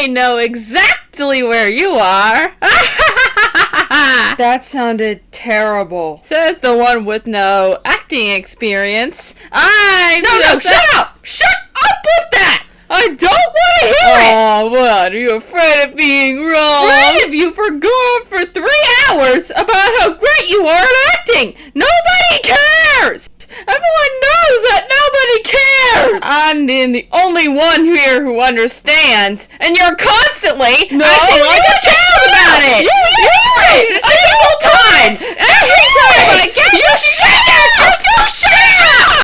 I know exactly where you are. that sounded terrible. Says the one with no acting experience. I no no shut up! Shut up with that! I don't want to hear oh, it. Oh, what? Are you afraid of being wrong? Afraid of you for going for three hours about how great you are at acting. Nobody cares. I'm the, the, only one here who understands, and you're constantly no, acting like a child about it. You, you, it, you, you, you, you, you, you, you, you